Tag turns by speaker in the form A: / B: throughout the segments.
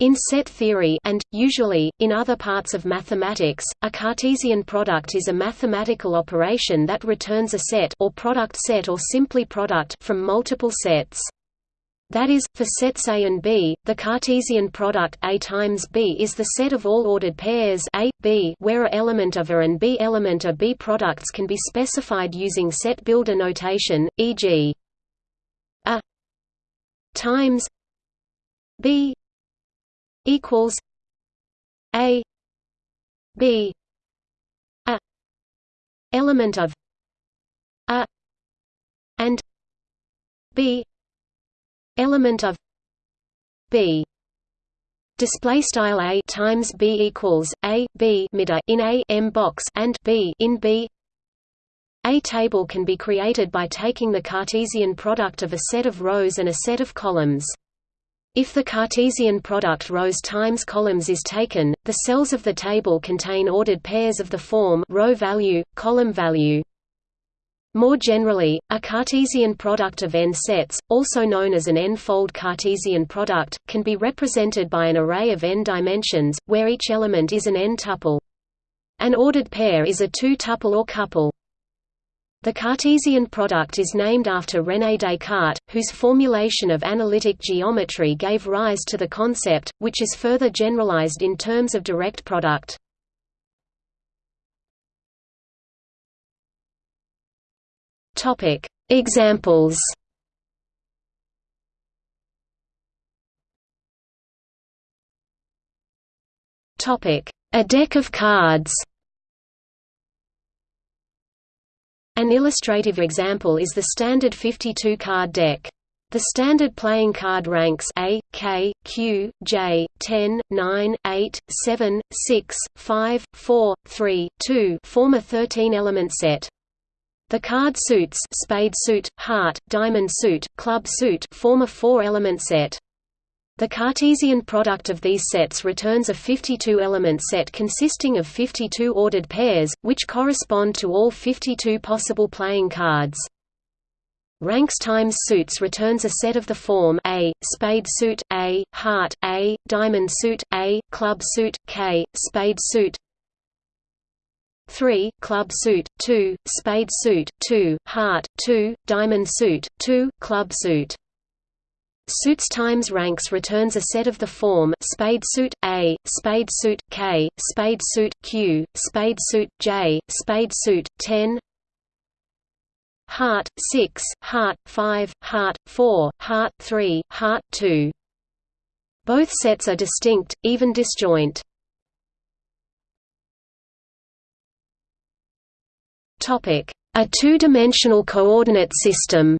A: In set theory and, usually, in other parts of mathematics, a Cartesian product is a mathematical operation that returns a set or product set or simply product from multiple sets. That is, for sets A and B, the Cartesian product A times B is the set of all ordered pairs A, B where A element of A and B element of B products can be specified using set builder notation, e.g. A times B equals a b a element of a and b element of b. Display style a times b equals a b mida in a m box and b in b. A table can be created by taking the Cartesian product of a set of rows and a set of columns if the Cartesian product rows times columns is taken, the cells of the table contain ordered pairs of the form row value, column value. More generally, a Cartesian product of n sets, also known as an n-fold Cartesian product, can be represented by an array of n dimensions, where each element is an n-tuple. An ordered pair is a two-tuple or couple. The Cartesian product is named after René Descartes, whose formulation of analytic geometry gave rise to the concept, which is further generalized in terms of direct product. Examples A deck of cards An illustrative example is the standard 52-card deck. The standard playing card ranks A, K, Q, J, 10, 9, 8, 7, 6, 5, 4, 3, 2 form a 13-element set. The card suits spade suit, heart, diamond suit, club suit form a four-element set. The Cartesian product of these sets returns a 52-element set consisting of 52 ordered pairs, which correspond to all 52 possible playing cards. Ranks times suits returns a set of the form A, spade suit, A, heart, A, diamond suit, A, club suit, K, spade suit. 3, club suit, 2, spade suit, 2, heart, 2, diamond suit, 2, club suit Suits times ranks returns a set of the form spade suit A, spade suit K, spade suit Q, spade suit J, spade suit 10 Heart 6, Heart 5, Heart 4, Heart 3, Heart 2. Both sets are distinct, even disjoint. Topic: A two-dimensional coordinate system.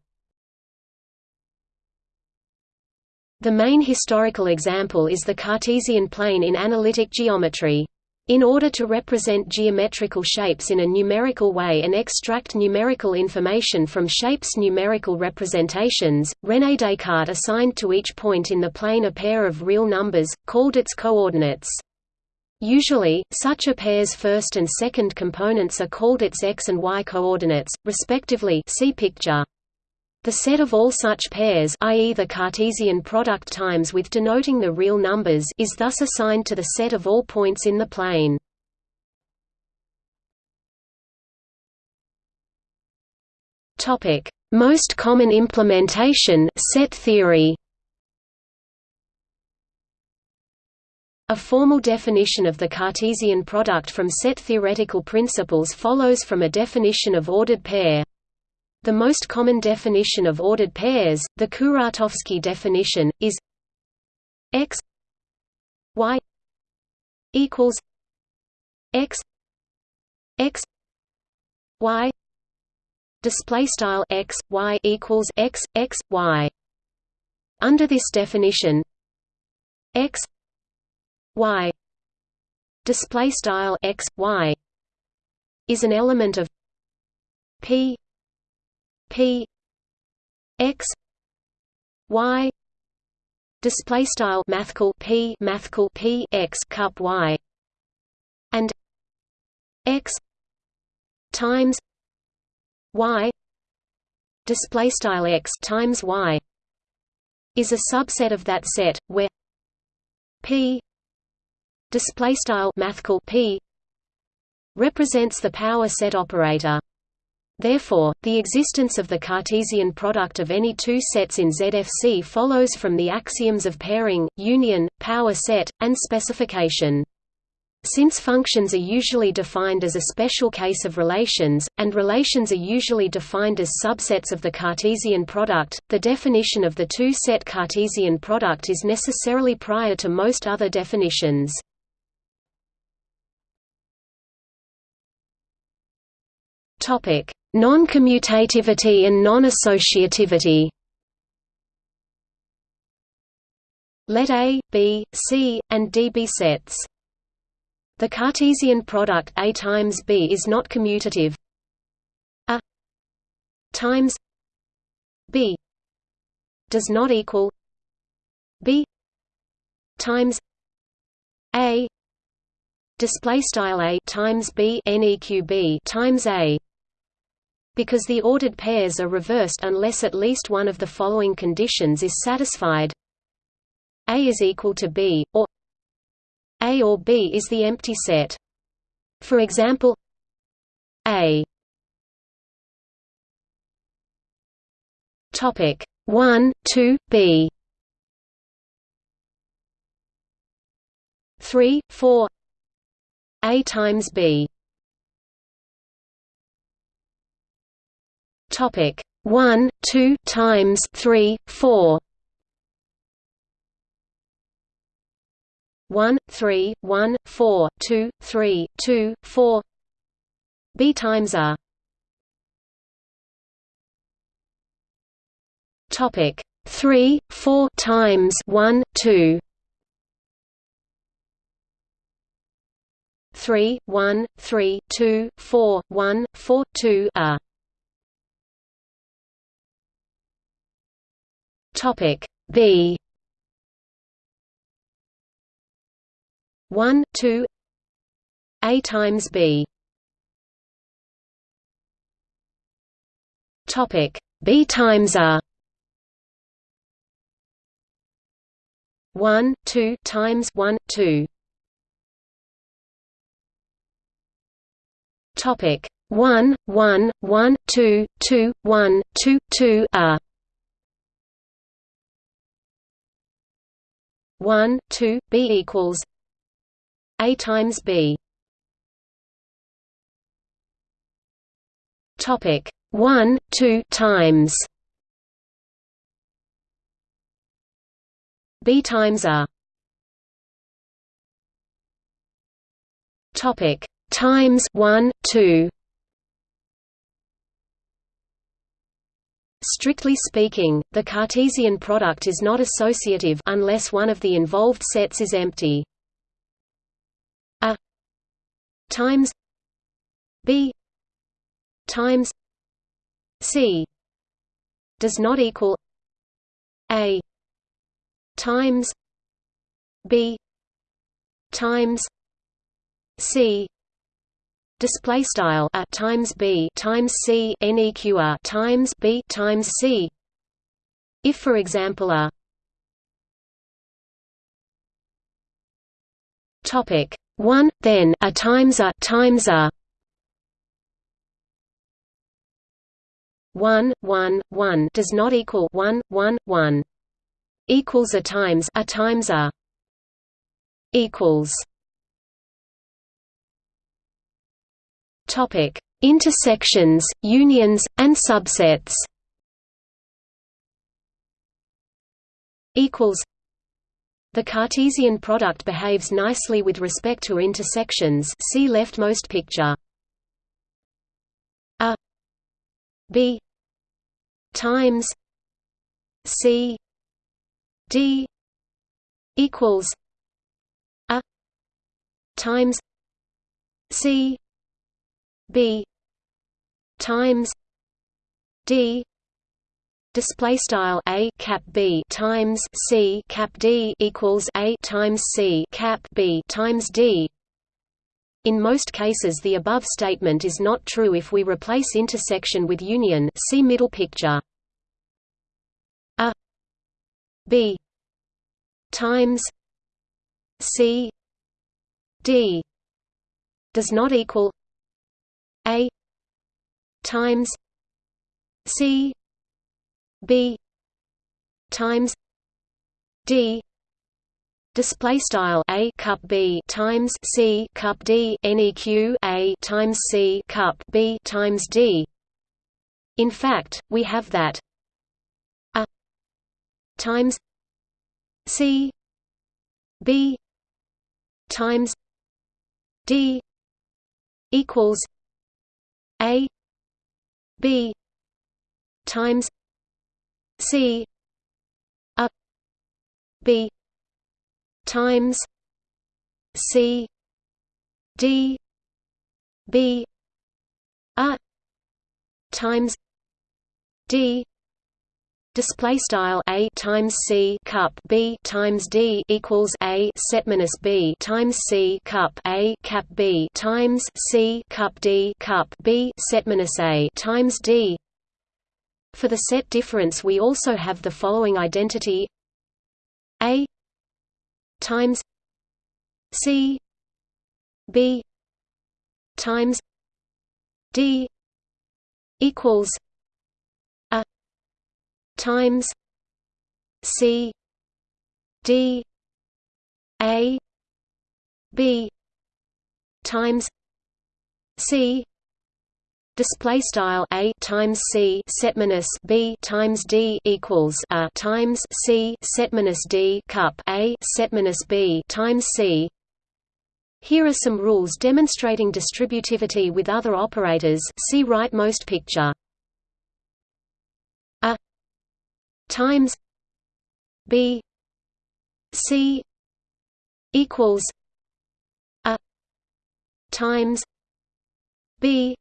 A: The main historical example is the Cartesian plane in analytic geometry. In order to represent geometrical shapes in a numerical way and extract numerical information from shapes' numerical representations, René Descartes assigned to each point in the plane a pair of real numbers, called its coordinates. Usually, such a pair's first and second components are called its x and y coordinates, respectively see picture. The set of all such pairs i.e. the Cartesian product times with denoting the real numbers is thus assigned to the set of all points in the plane. Topic: Most common implementation set theory A formal definition of the Cartesian product from set theoretical principles follows from a definition of ordered pair. The most common definition of ordered pairs, the Kuratowski definition, is x y equals x x y display style x y equals x x y. Under this definition x y display style x y is an element of p P X Y display style mathcal P mathcal P X cup Y and X times Y display style X times Y is a subset of that set where p display style mathcal p represents the power set operator Therefore, the existence of the Cartesian product of any two sets in ZFC follows from the axioms of pairing, union, power set, and specification. Since functions are usually defined as a special case of relations, and relations are usually defined as subsets of the Cartesian product, the definition of the two-set Cartesian product is necessarily prior to most other definitions. Topic: Non-commutativity and non-associativity Let A, B, C, and D be sets. The Cartesian product A times B is not commutative. A times B does not equal B times A display style A times B neqb times A because the ordered pairs are reversed unless at least one of the following conditions is satisfied. A is equal to B, or A or B is the empty set. For example A. Topic 1, 2, B. 3, 4 A times B Topic one, two times three, four. One, three, one, four, two, three, two, four. B times A. Topic three, four times one, two. Three, one, three, two, four, one, four, two A. Topic B. One two. A times B. Topic B times A one two times one two. Topic one one one two two one two two A 1 2 b equals a times b. Topic 1 2 times. B times a. Topic times 1 2 Strictly speaking, the Cartesian product is not associative unless one of the involved sets is empty. A times B times C does not equal A times B times C display style a times b times c neq times b times c. If for example a topic 1 then a times a times a. 1 1 1 does not equal 1 1 1 equals a times a times a equals Topic: Intersections, unions, and subsets. Equals. The Cartesian product behaves nicely with respect to intersections. See leftmost picture. A. B. Times. C. D. Equals. A. Times. C b times d display style a cap b times c cap d equals a times c cap b times d. In most cases the above statement is not true if we replace intersection with union see middle picture. A b times C D does not equal A times C B times D display style a cup b times c cup d neq a times c cup b times d. In fact we have that. A times c b times d equals a b times c a b times C D B A times D Display style a times c cup b times d equals a. Set minus b times c cup a cap b times c cup d cup b. Set minus a times d. For the set difference, we also have the following identity: a times C B times D equals times C D A B times C display style a times c set minus b times d equals a times c set minus d cup a set minus b times c. Here are some rules demonstrating distributivity with other operators. See rightmost picture. A times b c equals a times b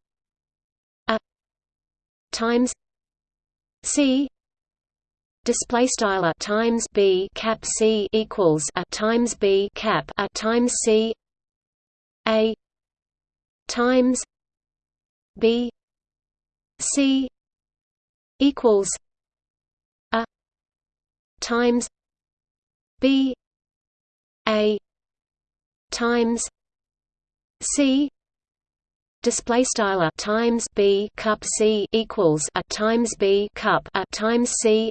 A: times C display style a times B cap C equals a times B cap a times C a times B C equals a times B a times C display style times b cup c equals a times b cup a times c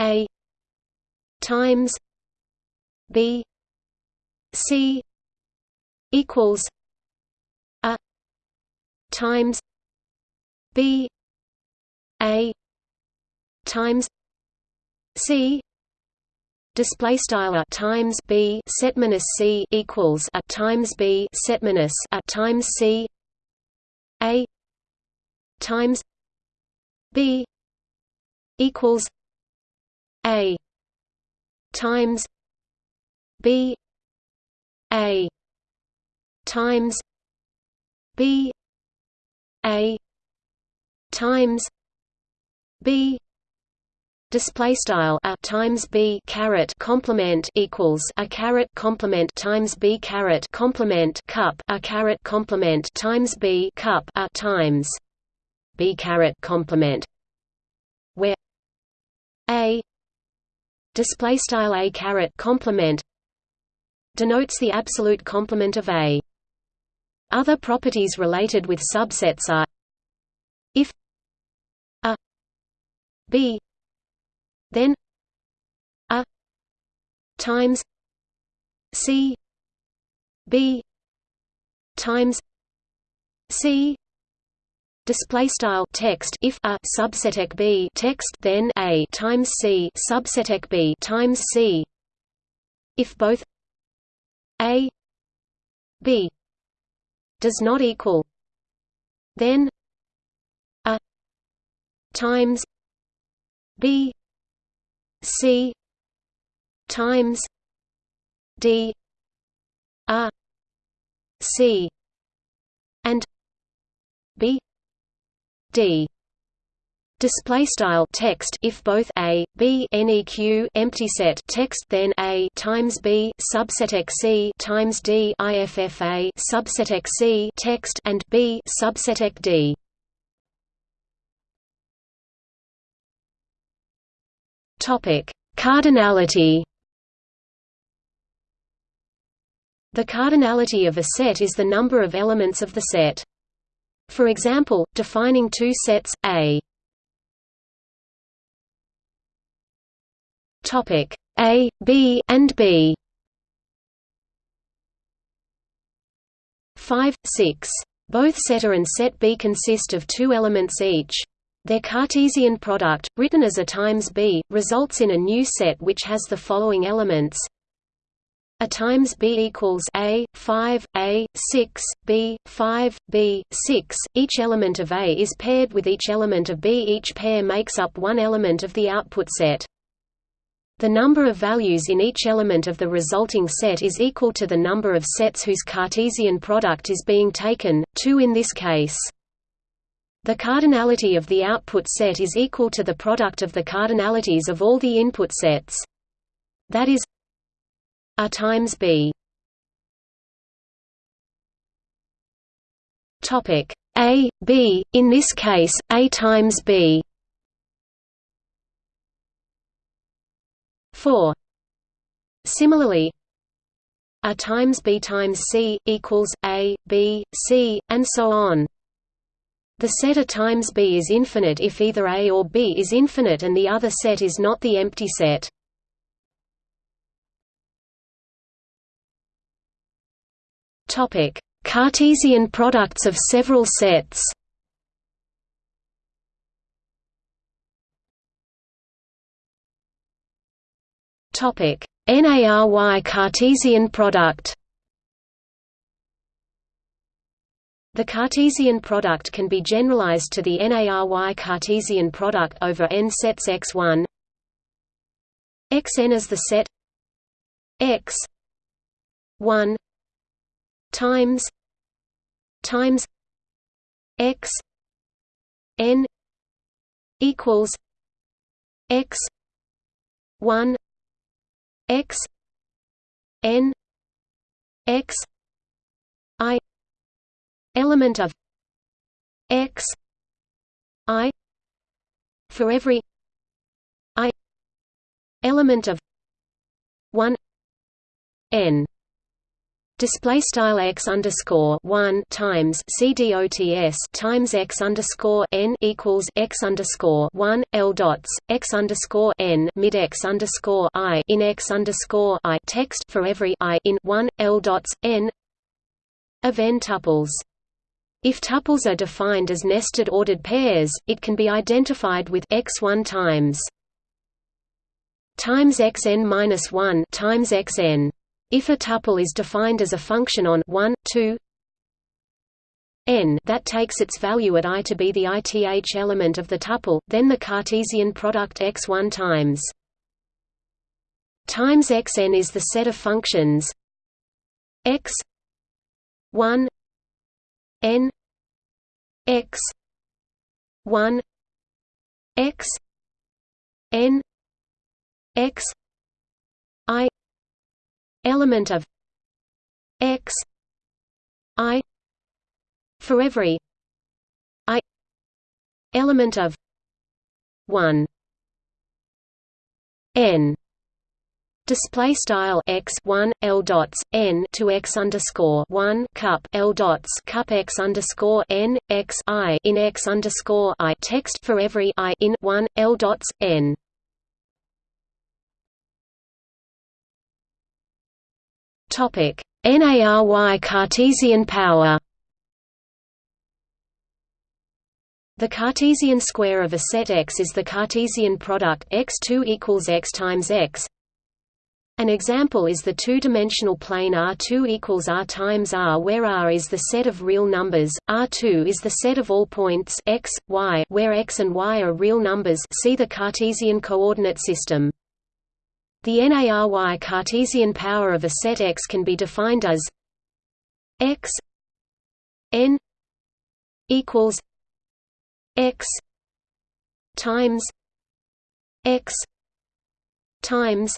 A: a times b c equals a times b a times c display style a times b set minus c equals a times b set minus a times c. A times b equals a times b a times b a times b display style a times b caret complement equals a caret complement times b caret complement cup a caret complement times b cup a times b caret complement where a display style a caret complement denotes the absolute complement of a. Other properties related with subsets are if a b then a times c b times c display style text if a subset b text then a times c subset b times c if both a b does not equal then a times b C times D R C and B D Display style text if both a b neq empty set text then a times b subset x c times d iffa subset x c text and b subset d. Topic: Cardinality. The cardinality of a set is the number of elements of the set. For example, defining two sets, A topic A, B, and B 5, 6. Both set A and set B consist of two elements each. Their Cartesian product, written as A times B, results in a new set which has the following elements. A times b equals a 5 a 6 b 5 b 6 each element of a is paired with each element of b. Each pair makes up one element of the output set. The number of values in each element of the resulting set is equal to the number of sets whose Cartesian product is being taken, 2 in this case. The cardinality of the output set is equal to the product of the cardinalities of all the input sets. That is A times B. Topic A, B, in this case, A times B 4 Similarly A times B times C equals A, B, C, and so on. The set A times B is infinite if either A or B is infinite and the other set is not the empty set. Topic: Cartesian products of several sets. Topic: n-ary Cartesian product. The Cartesian product can be generalized to the n-ary Cartesian product over n sets x1 xn as the set x 1 times times x n equals x 1 x n x element of x i for every i element of 1 n Display style x underscore one times cdots times x underscore n equals x underscore one l dots x underscore n mid x underscore i in x underscore i text for every i in one l dots n n tuples. If tuples are defined as nested ordered pairs, it can be identified with x1 times times xn minus 1 times xn. If a tuple is defined as a function on 1, 2, n that takes its value at i to be the ith element of the tuple, then the Cartesian product x1 times times xn is the set of functions x 1 n x 1 x n x i element of x i for every i element of 1 n Display style x one l dots n to x underscore one cup l dots cup x underscore n x i in x underscore i text for every i in one l dots n. Topic: n-ary Cartesian power. The Cartesian square of a set X is the Cartesian product x2 equals x times x. An example is the two-dimensional plane R2 equals R times R where R is the set of real numbers, R2 is the set of all points x, y where x and y are real numbers see the Cartesian coordinate system. The n-ary Cartesian power of a set X can be defined as X n equals X times X times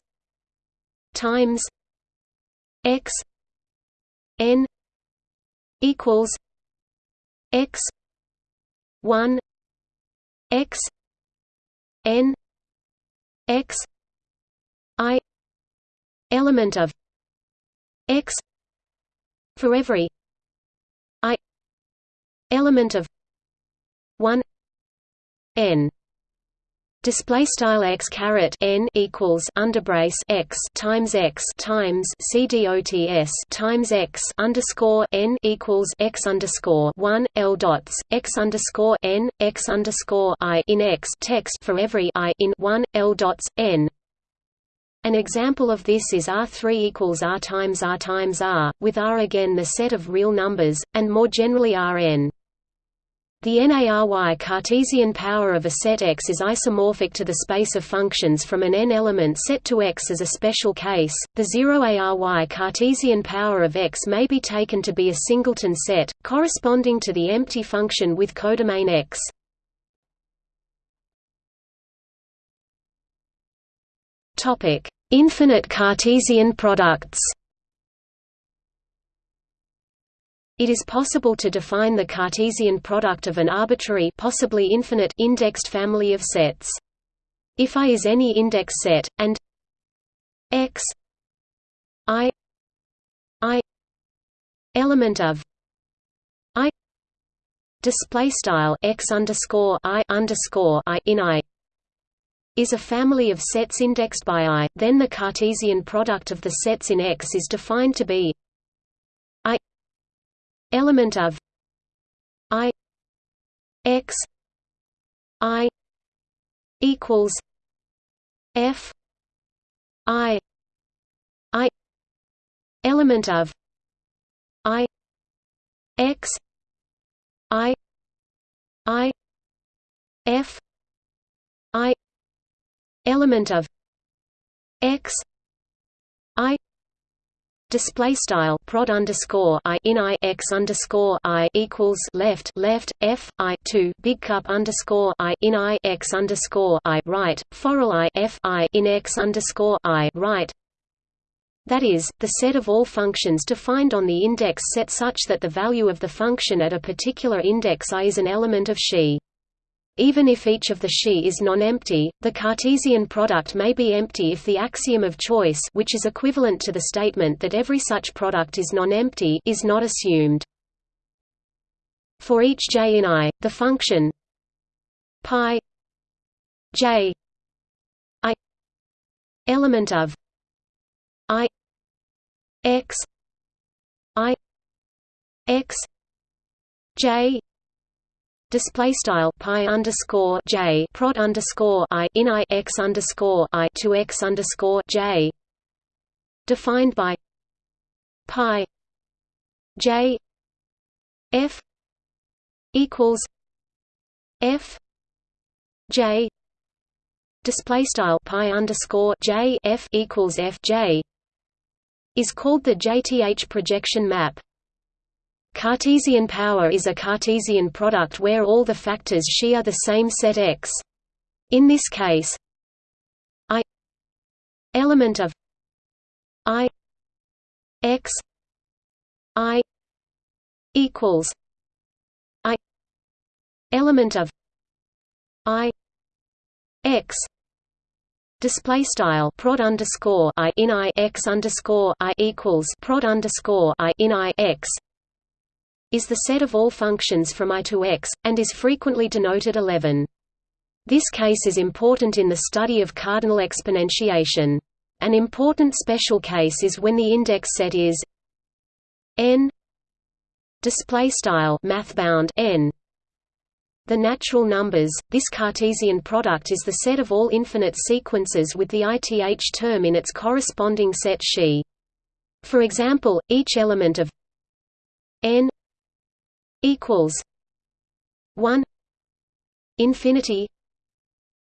A: times X n equals X one X n X i element of x for every i element of 1 n display style x caret n equals underbrace x times x times c dots times x underscore n equals x underscore one l dots x underscore n x underscore i in x text for every i in one l dots n. An example of this is R3 equals R times R times R, with R again the set of real numbers, and more generally Rn. The n-ary Cartesian power of a set X is isomorphic to the space of functions from an n-element set to X as a special case. The 0 ARY Cartesian power of X may be taken to be a singleton set, corresponding to the empty function with codomain X. Topic: Infinite Cartesian products. It is possible to define the Cartesian product of an arbitrary possibly infinite indexed family of sets. If I is any index set, and x i i element of i display style x underscore i underscore i in i is a family of sets indexed by i, then the Cartesian product of the sets in X is defined to be element of i x i equals f i i element of i x i i f i element of x i Display style prod underscore i in i x underscore i equals left left f i two big cup underscore i in i x underscore i right foral i f i in x underscore i right. That is, the set of all functions defined on the index set such that the value of the function at a particular index i is an element of Xi. Even if each of the Xi is non-empty, the Cartesian product may be empty if the axiom of choice which is equivalent to the statement that every such product is non-empty is not assumed. For each j in I, the function pi j i element of i x i x j display style pi underscore j prod underscore i in i x underscore i to x underscore j. Defined by pi j f equals f j. Display style pi underscore j f equals f j is called the JTH projection map Cartesian power is a Cartesian product where all the factors Xi are the same set X. In this case, I element of I X I equals I element of I X Display style prod underscore I in I X underscore I equals prod underscore I in I X is the set of all functions from I to x, and is frequently denoted 11. This case is important in the study of cardinal exponentiation. An important special case is when the index set is n display style mathbound n the natural numbers this cartesian product is the set of all infinite sequences with the ith term in its corresponding set Xi for example each element of n equals one infinity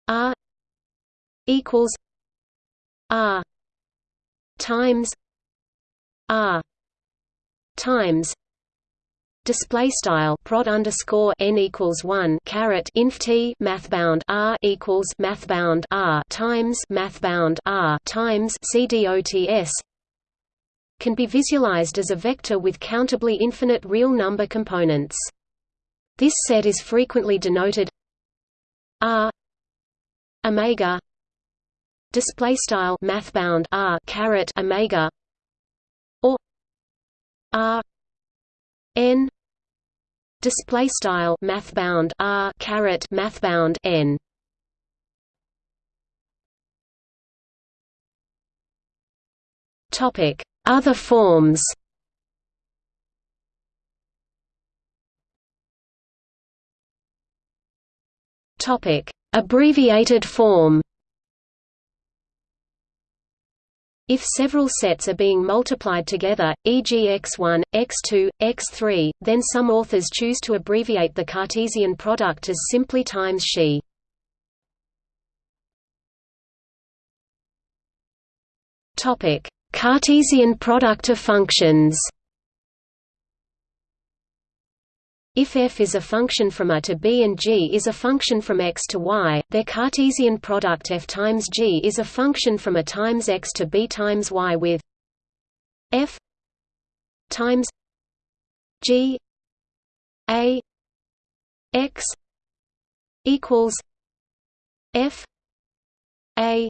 A: R equals R times R times display style prod underscore n equals one caret inf t mathbound r equals mathbound r times mathbound r times c dots can be visualized as a vector with countably infinite real number components. This set is frequently denoted r omega display style mathbound r caret omega or r n display style math bound r caret math bound n topic other forms topic abbreviated form If several sets are being multiplied together, e.g. x1, x2, x3, then some authors choose to abbreviate the Cartesian product as simply times she. Cartesian product of functions. If f is a function from a to b and g is a function from x to y, their Cartesian product f times g is a function from a times x to b times y with f times g a x equals f a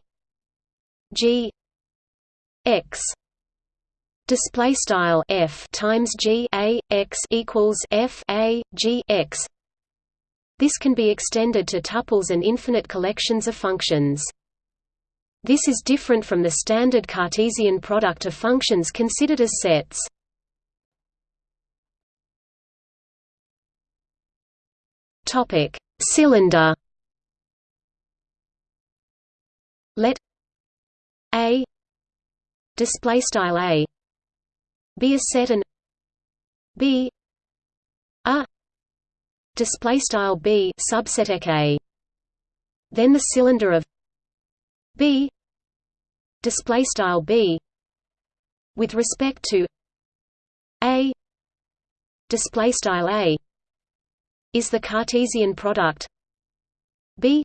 A: g x display style f times g a x equals f a g x. This can be extended to tuples and infinite collections of functions. This is different from the standard Cartesian product of functions considered as sets. Topic: Cylinder. Let a display style a. Be a set and b. A. Display style b subset a. Then the cylinder of b. Display style b. With respect to a. Display style a is the cartesian product b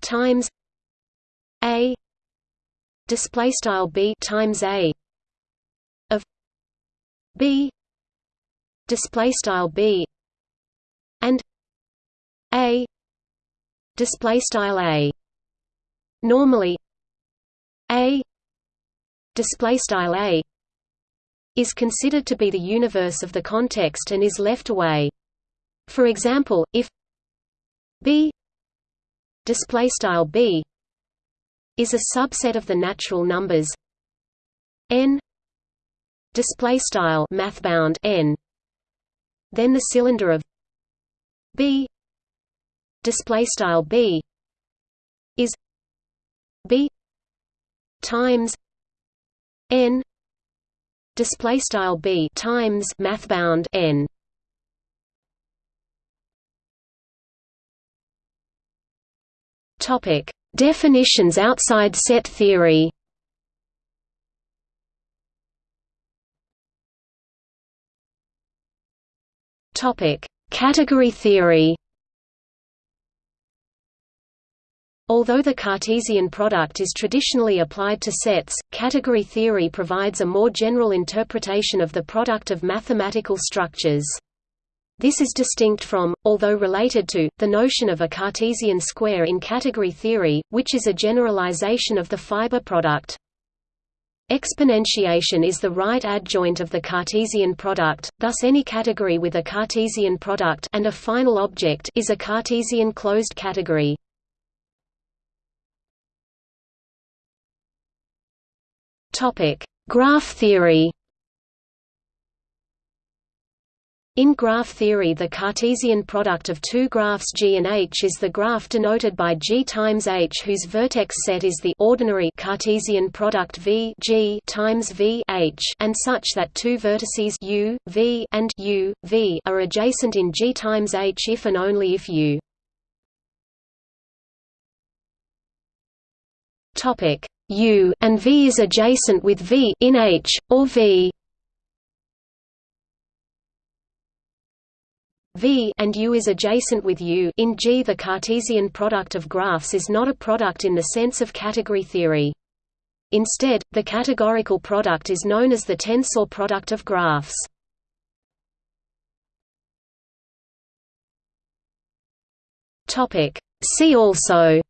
A: times a display style b times a b display style b and a display style a. Normally a display style a is considered to be the universe of the context and is left away. For example if b display style b is a subset of the natural numbers n display style mathbound n then the cylinder of b display style b is b times n display style b times mathbound n. Topic definitions outside set theory Category theory. Although the Cartesian product is traditionally applied to sets, category theory provides a more general interpretation of the product of mathematical structures. This is distinct from, although related to, the notion of a Cartesian square in category theory, which is a generalization of the fiber product. Exponentiation is the right adjoint of the Cartesian product, thus any category with a Cartesian product and a final object is a Cartesian closed category. Graph theory. In graph theory the Cartesian product of two graphs G and H is the graph denoted by G times H whose vertex set is the ordinary Cartesian product V G times V H and such that two vertices U, V and U, V are adjacent in G times H if and only if U. Topic U and V is adjacent with V in H, or V V and U is adjacent with U in G. The Cartesian product of graphs is not a product in the sense of category theory. Instead, the categorical product is known as the tensor product of graphs. See also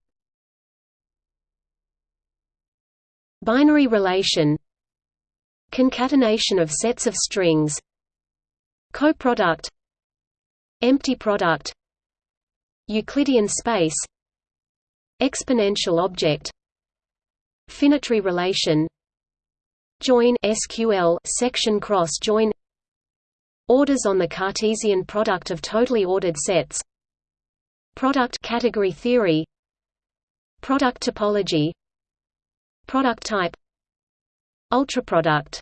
A: Binary relation Concatenation of sets of strings coproduct empty product Euclidean space exponential object finitary relation join SQL section cross join orders on the Cartesian product of totally ordered sets product category theory product topology product type ultraproduct